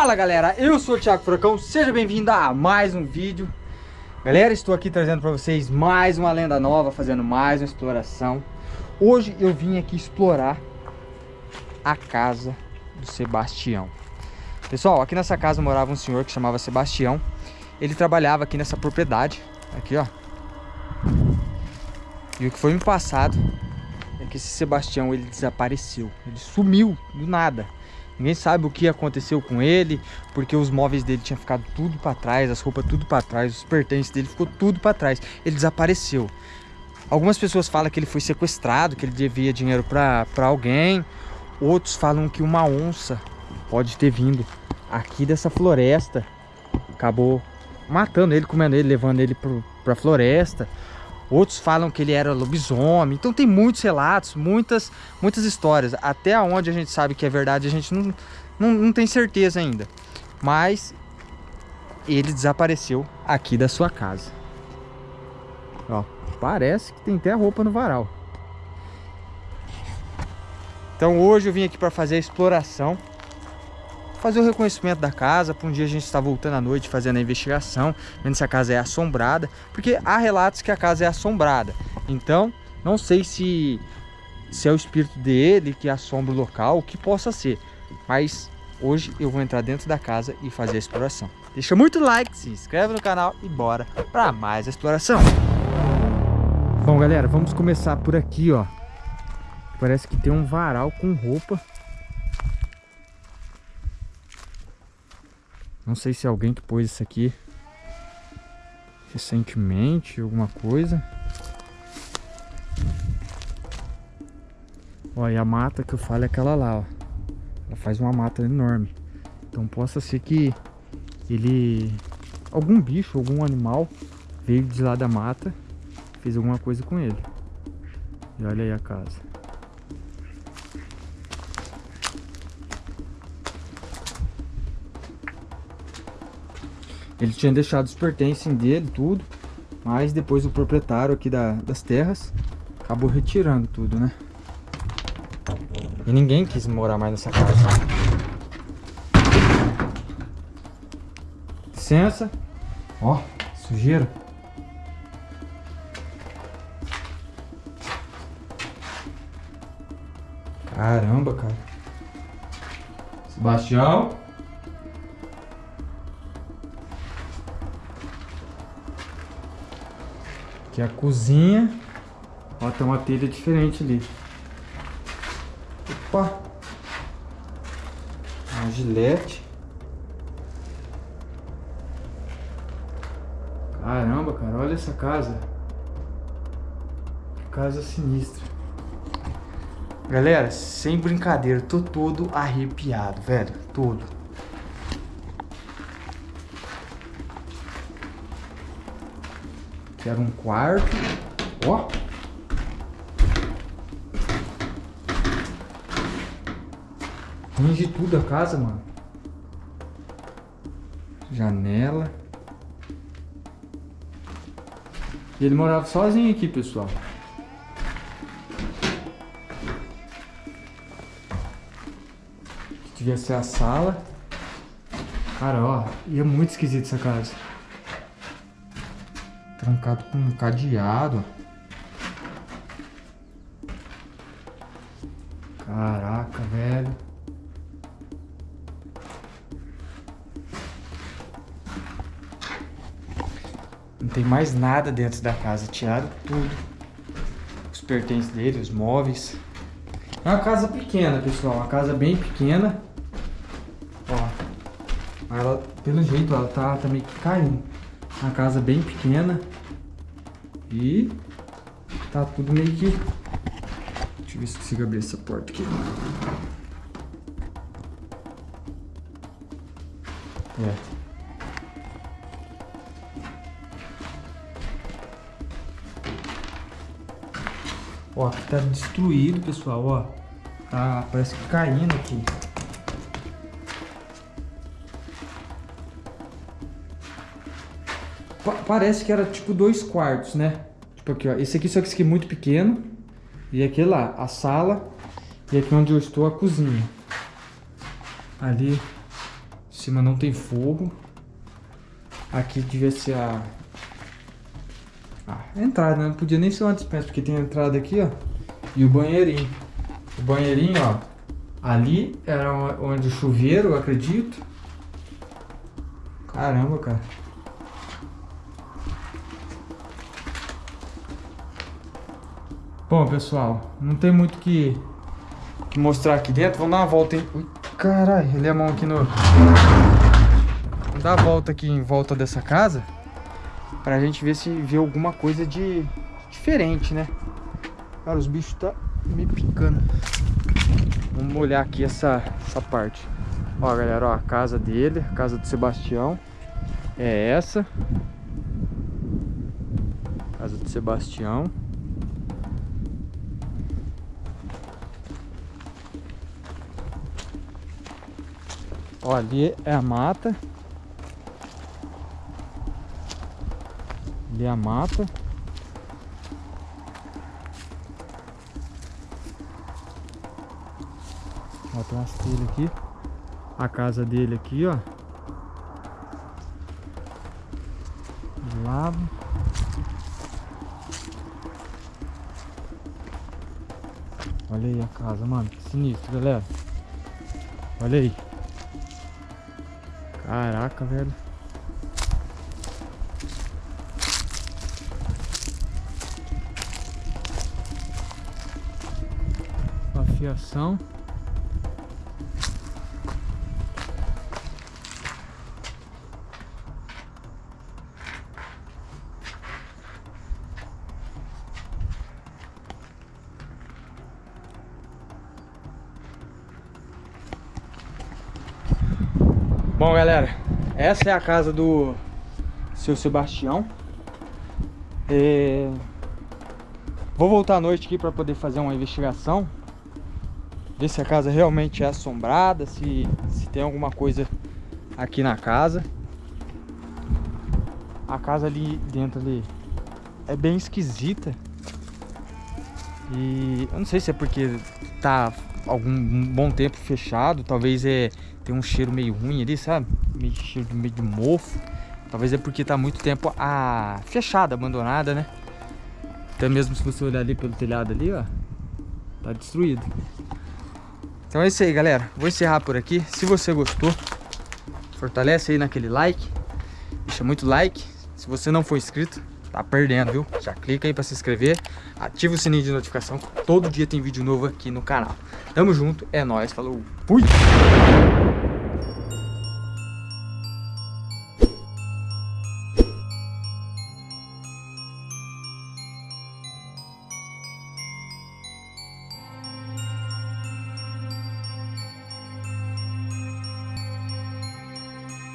Fala galera, eu sou o Thiago Furacão, seja bem-vindo a mais um vídeo. Galera, estou aqui trazendo para vocês mais uma lenda nova, fazendo mais uma exploração. Hoje eu vim aqui explorar a casa do Sebastião. Pessoal, aqui nessa casa morava um senhor que chamava Sebastião. Ele trabalhava aqui nessa propriedade, aqui ó. E o que foi me passado é que esse Sebastião ele desapareceu, ele sumiu do nada Ninguém sabe o que aconteceu com ele, porque os móveis dele tinham ficado tudo para trás, as roupas tudo para trás, os pertences dele ficou tudo para trás. Ele desapareceu. Algumas pessoas falam que ele foi sequestrado, que ele devia dinheiro para alguém. Outros falam que uma onça pode ter vindo aqui dessa floresta. Acabou matando ele, comendo ele, levando ele para a floresta. Outros falam que ele era lobisomem. Então tem muitos relatos, muitas, muitas histórias. Até onde a gente sabe que é verdade, a gente não, não, não tem certeza ainda. Mas ele desapareceu aqui da sua casa. Ó, parece que tem até roupa no varal. Então hoje eu vim aqui para fazer a exploração fazer o reconhecimento da casa, para um dia a gente estar voltando à noite fazendo a investigação, vendo se a casa é assombrada, porque há relatos que a casa é assombrada. Então, não sei se, se é o espírito dele que assombra o local, o que possa ser, mas hoje eu vou entrar dentro da casa e fazer a exploração. Deixa muito like, se inscreve no canal e bora para mais exploração. Bom, galera, vamos começar por aqui, ó. Parece que tem um varal com roupa Não sei se alguém que pôs isso aqui recentemente, alguma coisa. E a mata que eu falo é aquela lá, ó. Ela faz uma mata enorme. Então possa ser que ele... Algum bicho, algum animal veio de lá da mata fez alguma coisa com ele. E olha aí a casa. Ele tinha deixado os pertences dele, tudo. Mas depois o proprietário aqui da, das terras acabou retirando tudo, né? E ninguém quis morar mais nessa casa. Licença. Ó, sujeira. Caramba, cara. Sebastião. Aqui é a cozinha. Ó, tem uma telha diferente ali. Opa! Uma gilete. Caramba, cara, olha essa casa. Casa sinistra. Galera, sem brincadeira, tô todo arrepiado, velho. Todo. Era um quarto. Ó. De tudo a casa, mano. Janela. E ele morava sozinho aqui, pessoal. Devia ser a sala. Cara, ó, e é muito esquisito essa casa trancado com um cadeado. Caraca, velho. Não tem mais nada dentro da casa. Tiraram tudo. Os pertences dele, os móveis. É uma casa pequena, pessoal. Uma casa bem pequena. Ó. Ela, pelo jeito, ela tá, tá meio que caindo. Uma casa bem pequena. E tá tudo meio que... Deixa eu ver se consigo abrir essa porta aqui. É. Ó, aqui tá destruído, pessoal, ó. Tá, parece que caindo aqui. Parece que era tipo dois quartos, né? Tipo aqui, ó. Esse aqui, só que esse aqui é muito pequeno. E aqui lá, a sala. E aqui onde eu estou, a cozinha. Ali, cima não tem fogo. Aqui devia ser a... Ah, a entrada, né? Não podia nem ser uma dispensa, porque tem a entrada aqui, ó. E o banheirinho. O banheirinho, ó. Ali era onde o chuveiro, eu acredito. Caramba, cara. Bom, pessoal, não tem muito que, que mostrar aqui dentro. Vamos dar uma volta, hein? Ui, caralho, ele é a mão aqui no... Vamos dar a volta aqui em volta dessa casa. Pra gente ver se vê alguma coisa de diferente, né? Cara, os bichos tá me picando. Vamos olhar aqui essa, essa parte. Ó, galera, ó, a casa dele, a casa do Sebastião. É essa. Casa do Sebastião. Ó, ali é a mata. Ali é a mata. Ó, tem umas telhas aqui. A casa dele aqui, ó. De lado. Olha aí a casa, mano. Que sinistro, galera. Olha aí. Caraca, velho. Uma Bom, galera, essa é a casa do seu Sebastião. É... Vou voltar à noite aqui para poder fazer uma investigação. Ver se a casa realmente é assombrada, se, se tem alguma coisa aqui na casa. A casa ali dentro ali é bem esquisita. E eu não sei se é porque tá algum bom tempo fechado, talvez é tem um cheiro meio ruim ali, sabe? Meio cheiro de meio de mofo. Talvez é porque tá muito tempo a fechada, abandonada, né? Até mesmo se você olhar ali pelo telhado ali, ó, tá destruído. Então é isso aí, galera. Vou encerrar por aqui. Se você gostou, fortalece aí naquele like. Deixa muito like. Se você não for inscrito, tá perdendo, viu? Já clica aí pra se inscrever. Ativa o sininho de notificação. Todo dia tem vídeo novo aqui no canal. Tamo junto. É nóis. Falou. Fui!